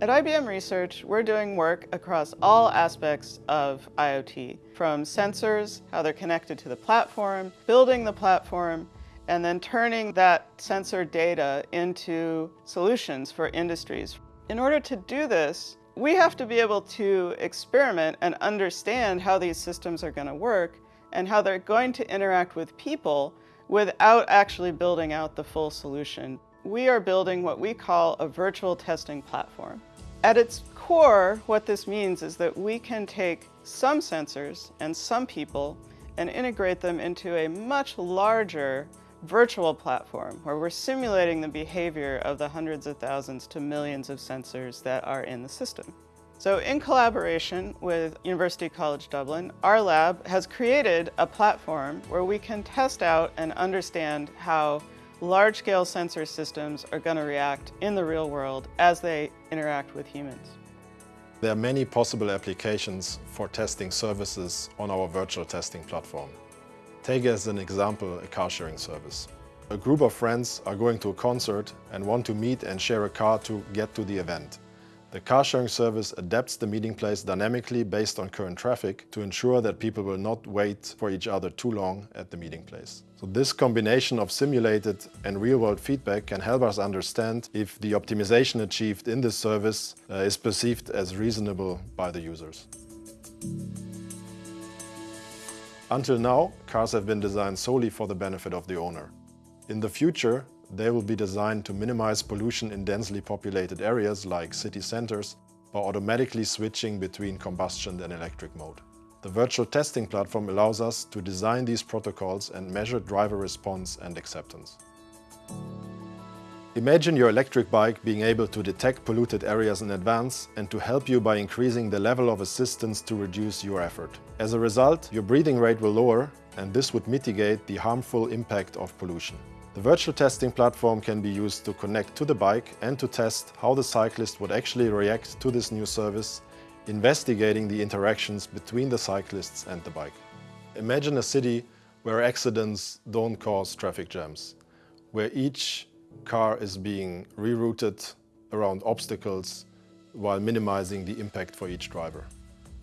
At IBM Research, we're doing work across all aspects of IoT, from sensors, how they're connected to the platform, building the platform, and then turning that sensor data into solutions for industries. In order to do this, we have to be able to experiment and understand how these systems are going to work and how they're going to interact with people without actually building out the full solution. We are building what we call a virtual testing platform. At its core, what this means is that we can take some sensors and some people and integrate them into a much larger virtual platform where we're simulating the behavior of the hundreds of thousands to millions of sensors that are in the system. So in collaboration with University College Dublin, our lab has created a platform where we can test out and understand how large-scale sensor systems are going to react in the real world as they interact with humans. There are many possible applications for testing services on our virtual testing platform. Take as an example a car sharing service. A group of friends are going to a concert and want to meet and share a car to get to the event. The car sharing service adapts the meeting place dynamically based on current traffic to ensure that people will not wait for each other too long at the meeting place. So this combination of simulated and real-world feedback can help us understand if the optimization achieved in this service uh, is perceived as reasonable by the users. Until now, cars have been designed solely for the benefit of the owner. In the future, they will be designed to minimize pollution in densely populated areas like city centers by automatically switching between combustion and electric mode. The virtual testing platform allows us to design these protocols and measure driver response and acceptance. Imagine your electric bike being able to detect polluted areas in advance and to help you by increasing the level of assistance to reduce your effort. As a result, your breathing rate will lower and this would mitigate the harmful impact of pollution. The virtual testing platform can be used to connect to the bike and to test how the cyclist would actually react to this new service, investigating the interactions between the cyclists and the bike. Imagine a city where accidents don't cause traffic jams, where each car is being rerouted around obstacles while minimizing the impact for each driver.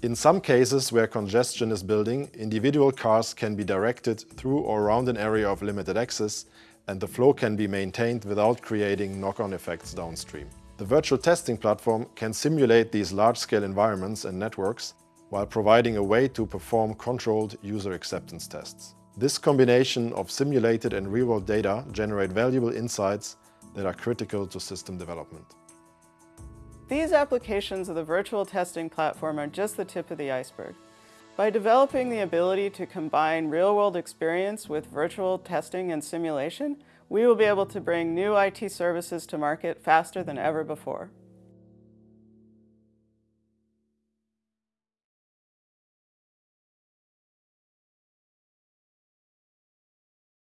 In some cases where congestion is building, individual cars can be directed through or around an area of limited access and the flow can be maintained without creating knock-on effects downstream. The virtual testing platform can simulate these large-scale environments and networks while providing a way to perform controlled user acceptance tests. This combination of simulated and real-world data generate valuable insights that are critical to system development. These applications of the virtual testing platform are just the tip of the iceberg. By developing the ability to combine real-world experience with virtual testing and simulation, we will be able to bring new IT services to market faster than ever before.